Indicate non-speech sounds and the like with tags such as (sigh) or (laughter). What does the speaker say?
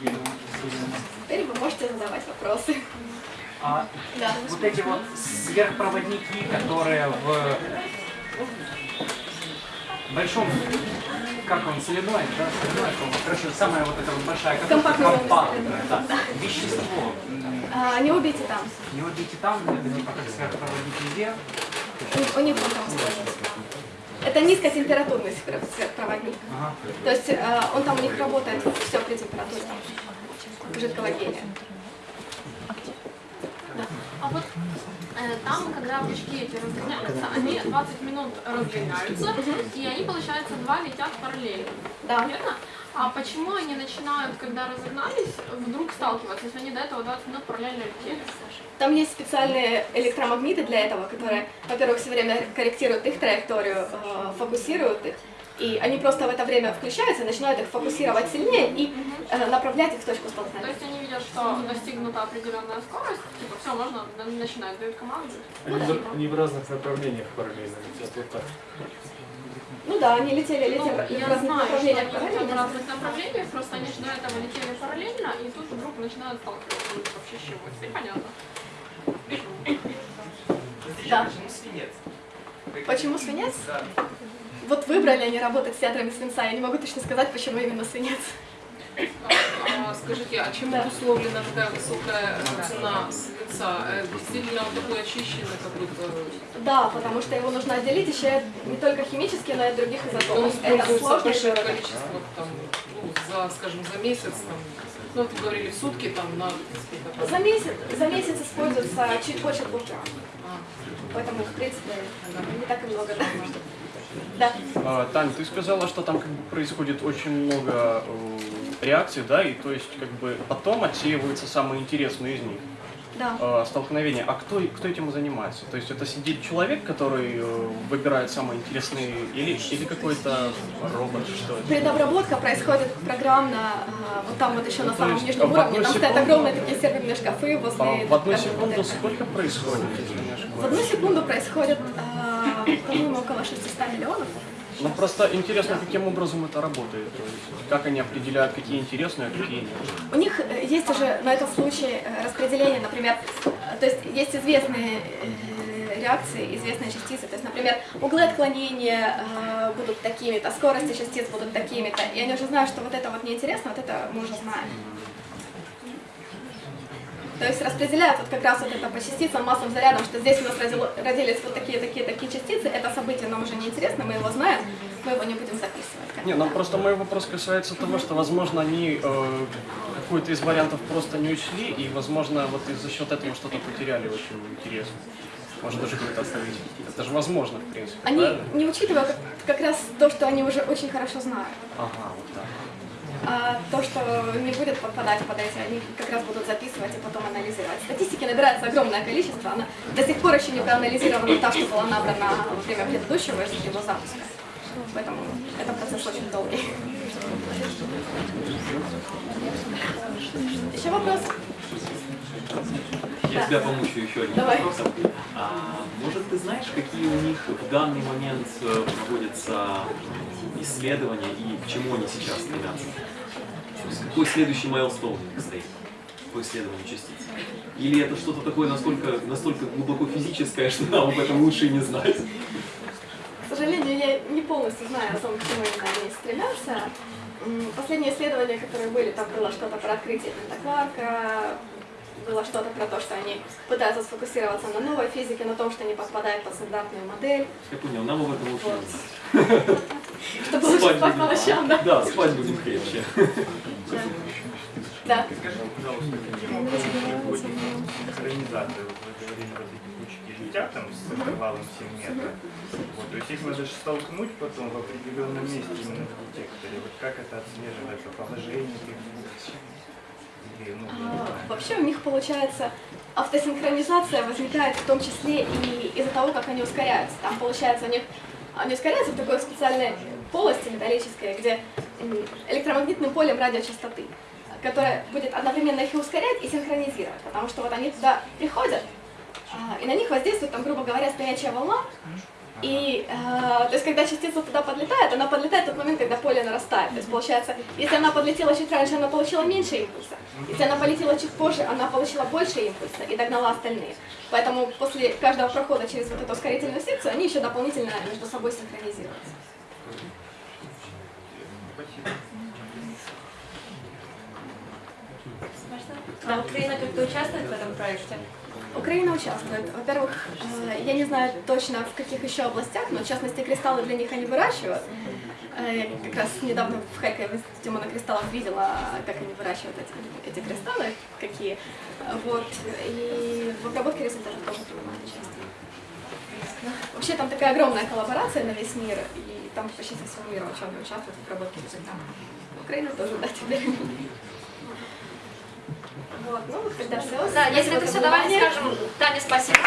Теперь вы можете задавать вопросы. А Да. вот эти вот сверхпроводники, которые в большом, как он, соленоид, да, по-моему. короче, самая вот эта вот большая катушка, Компактная компактная, да, вещество, А, не убейте там. не эти там, это типа как сверхпроводник везде, У, них там используется. Это низкотемпературный сверх- сверхпроводник. ага. То есть э, он там у них работает все при температуре жидкого гелия. А вот э, там, когда очки эти разгоняются, они 20 минут разгоняются, и они, получается, два летят параллельно. Да. Верно? А почему они начинают, когда разогнались, вдруг сталкиваться, если они до этого 20 минут параллельно летели? Там есть специальные электромагниты для этого, которые, во-первых, все время корректируют их траекторию, э, фокусируют их. И они просто в это время включаются, начинают их фокусировать сильнее и э, направлять их в точку То столкновения. есть они видят, что достигнута определенная скорость, типа все, можно на- начинать, дают команду. Они, в- они в разных направлениях параллельно летят. Вот так. Ну да, они летели, Ну, летели в я знаю, что они в разных направлениях, просто они же до этого летели параллельно, и тут вдруг начинают сталкиваться. Ну, Вообще с чего? Теперь понятно. Да. Почему свинец? Почему свинец? Да. Вот выбрали они работать с ядрами свинца, я не могу точно сказать, почему именно свинец. А, Скажите, а чем Да. обусловлена такая высокая цена свинца? Э, Действительно, он такой очищенный какой-то? Да, потому что его нужно отделить еще не только химически, но и от других Он изотопов. Это сложно большое количество, там, ну, за, скажем, за месяц, там, ну, вы говорили, в сутки, там, на? За месяц, за месяц используется чуть больше двух грамм. А, Поэтому, в принципе, не так и много. Да. Да. А, Тань, ты сказала, что там как бы происходит очень много э, реакций, да, и то есть как бы потом отсеиваются самые интересные из них Да. э, столкновения. А кто, кто этим занимается? То есть это сидит человек, который э, выбирает самые интересные, или, или какой-то робот, что это? Предобработка происходит программно, а, вот там вот еще на То самом нижнем в уровне, там стоят огромные такие серверные шкафы возле... А в одну секунду модели. сколько происходит, В одну секунду происходит, а, по-моему, около 600 миллионов. Ну просто интересно, каким образом это работает, то есть как они определяют, какие интересные, а какие нет. У них э, есть уже на этом случае э, распределение, например, то есть есть известные э, реакции, известные частицы, то есть, например, углы отклонения э, будут такими-то, скорости частиц будут такими-то, и они уже знают, что вот это вот неинтересно, вот это мы уже знаем. То есть распределяют вот как раз вот это по частицам, массам, зарядам, что здесь у нас родило- родились вот такие, такие, такие частицы, это событие нам уже не интересно, мы его знаем, мы его не будем записывать. Не, ну просто мой вопрос касается того, что, возможно, они э, какой-то из вариантов просто не учли, и, возможно, вот и за счет этого что-то потеряли очень интересно. Может, даже какое-то открытие. Это же возможно, в принципе, Они правильно? не учитывают как, как раз то, что они уже очень хорошо знают. Ага, вот так. А то, что не будет подпадать под эти, они как раз будут записывать и потом анализировать. Статистики набирается огромное количество, она до сих пор еще не проанализирована та, что была набрана во время предыдущего его запуска. Поэтому этот процесс очень долгий. Еще вопрос? Я тебя помучу еще одним Давай. вопросом. А, может, ты знаешь, какие у них в данный момент э, проводятся исследования и к чему они сейчас стремятся? Какой следующий майлстоун у них стоит по исследованию частиц? Или это что-то такое настолько, настолько глубоко физическое, (laughs) что нам об этом лучше и не знать? К сожалению, я не полностью знаю о том, к чему именно они стремятся. Последние исследования, которые были, там было что-то про открытие пентакварка, было что-то про то, что они пытаются сфокусироваться на новой физике, на том, что не подпадает под стандартную модель, Я понял, нам об этом лучше знать. чтобы лучше Спать по ночам, да? Да, спать будем крепче. Да. Скажи, пожалуйста, каким образом приводит синхронизацию? Вот Вы говорили, вот эти кучки летят там с интервалом 7 метров. Вот, то есть их надо же столкнуть потом в определенном месте именно в детекторе. Вот как это отслеживается? Положение двух? Или, ну, А, знаю. Вообще у них получается автосинхронизация возникает в том числе и из-за того, как они ускоряются. Там получается у них они ускоряются в такой специальной полости металлической, где электромагнитным полем радиочастоты, которая будет одновременно их и ускорять, и синхронизировать, потому что вот они туда приходят, а, и на них воздействует, там, грубо говоря, стоячая волна, И, э, то есть, когда частица туда подлетает, она подлетает в тот момент, когда поле нарастает. То есть, получается, если она подлетела чуть раньше, она получила меньше импульса. Если она полетела чуть позже, она получила больше импульса и догнала остальные. Поэтому после каждого прохода через вот эту ускорительную секцию, они еще дополнительно между собой синхронизируются. А Украина как-то участвует в этом проекте? Украина участвует. Во-первых, э, я не знаю точно в каких еще областях, но в частности кристаллы для них они выращивают. Э, Я как раз недавно в Харькове в институте монокристаллов видела, как они выращивают эти, эти кристаллы, какие. Вот. И в обработке результатов тоже принимают участие. Вообще там такая огромная коллаборация на весь мир, и там почти со всего мира ученые участвуют в обработке результатов. Украина тоже, да, теперь. Вот, ну, вот когда все. Да, если это все, давайте скажем Тане спасибо.